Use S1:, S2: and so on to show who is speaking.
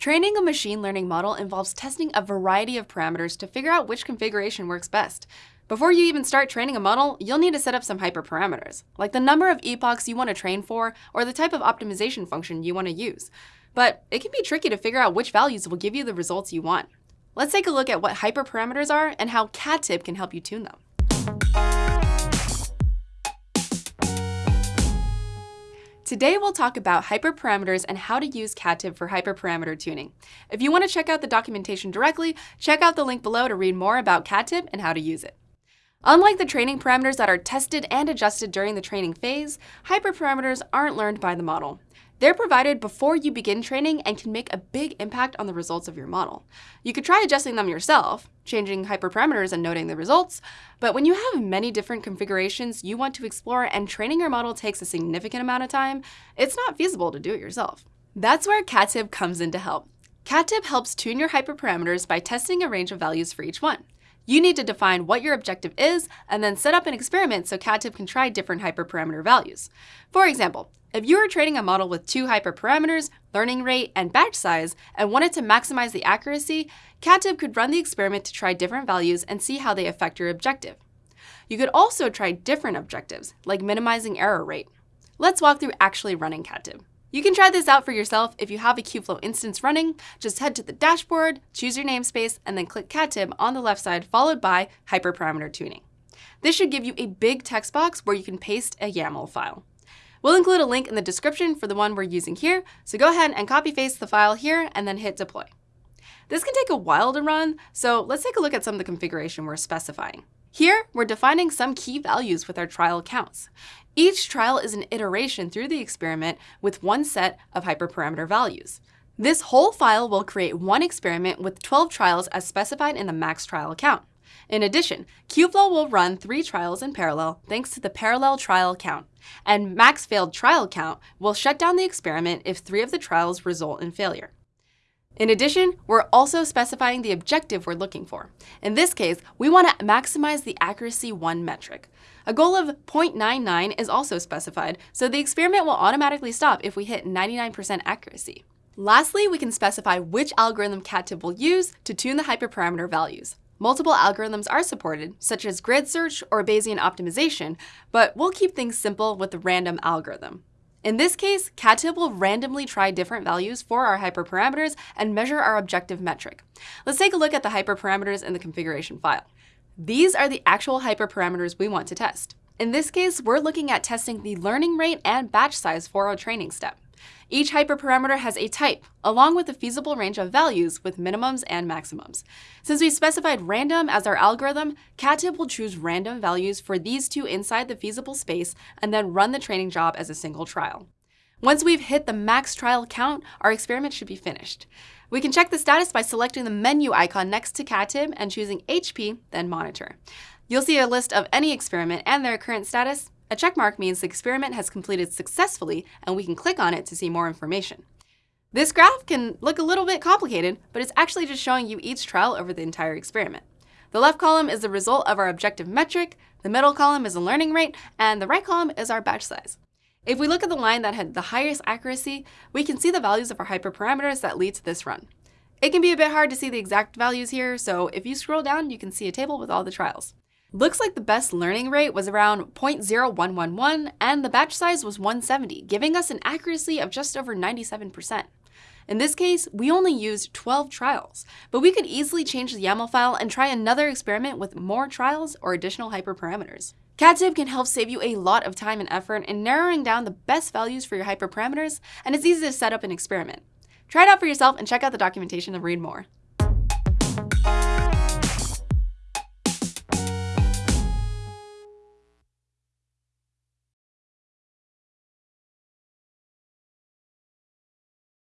S1: Training a machine learning model involves testing a variety of parameters to figure out which configuration works best. Before you even start training a model, you'll need to set up some hyperparameters, like the number of epochs you want to train for or the type of optimization function you want to use. But it can be tricky to figure out which values will give you the results you want. Let's take a look at what hyperparameters are and how Katib can help you tune them. Today we'll talk about hyperparameters and how to use Katib for hyperparameter tuning. If you want to check out the documentation directly, check out the link below to read more about Katib and how to use it. Unlike the training parameters that are tested and adjusted during the training phase, hyperparameters aren't learned by the model. They're provided before you begin training and can make a big impact on the results of your model. You could try adjusting them yourself, changing hyperparameters and noting the results, but when you have many different configurations you want to explore and training your model takes a significant amount of time, it's not feasible to do it yourself. That's where Katib comes in to help. Katib helps tune your hyperparameters by testing a range of values for each one. You need to define what your objective is and then set up an experiment so Katib can try different hyperparameter values. For example, if you were training a model with two hyperparameters, learning rate, and batch size, and wanted to maximize the accuracy, Katib could run the experiment to try different values and see how they affect your objective. You could also try different objectives, like minimizing error rate. Let's walk through actually running Katib. You can try this out for yourself if you have a Kubeflow instance running. Just head to the dashboard, choose your namespace, and then click Katib on the left side, followed by Hyperparameter Tuning. This should give you a big text box where you can paste a YAML file. We'll include a link in the description for the one we're using here, so go ahead and copy paste the file here and then hit deploy. This can take a while to run, so let's take a look at some of the configuration we're specifying. Here, we're defining some key values with our trial counts. Each trial is an iteration through the experiment with one set of hyperparameter values. This whole file will create one experiment with 12 trials as specified in the max trial count. In addition, Kubeflow will run three trials in parallel thanks to the parallel trial count, and max failed trial count will shut down the experiment if three of the trials result in failure. In addition, we're also specifying the objective we're looking for. In this case, we want to maximize the accuracy 1 metric. A goal of 0.99 is also specified, so the experiment will automatically stop if we hit 99% accuracy. Lastly, we can specify which algorithm Katib will use to tune the hyperparameter values. Multiple algorithms are supported, such as grid search or Bayesian optimization, but we'll keep things simple with the random algorithm. In this case, Katib will randomly try different values for our hyperparameters and measure our objective metric. Let's take a look at the hyperparameters in the configuration file. These are the actual hyperparameters we want to test. In this case, we're looking at testing the learning rate and batch size for our training step. Each hyperparameter has a type, along with a feasible range of values with minimums and maximums. Since we specified random as our algorithm, Katib will choose random values for these two inside the feasible space and then run the training job as a single trial. Once we've hit the max trial count, our experiment should be finished. We can check the status by selecting the menu icon next to Katib and choosing HP, then Monitor. You'll see a list of any experiment and their current status, a checkmark means the experiment has completed successfully and we can click on it to see more information. This graph can look a little bit complicated, but it's actually just showing you each trial over the entire experiment. The left column is the result of our objective metric, the middle column is the learning rate, and the right column is our batch size. If we look at the line that had the highest accuracy, we can see the values of our hyperparameters that lead to this run. It can be a bit hard to see the exact values here, so if you scroll down, you can see a table with all the trials. Looks like the best learning rate was around 0.0111 and the batch size was 170, giving us an accuracy of just over 97%. In this case, we only used 12 trials, but we could easily change the YAML file and try another experiment with more trials or additional hyperparameters. Katib can help save you a lot of time and effort in narrowing down the best values for your hyperparameters, and it's easy to set up an experiment. Try it out for yourself and check out the documentation to read more.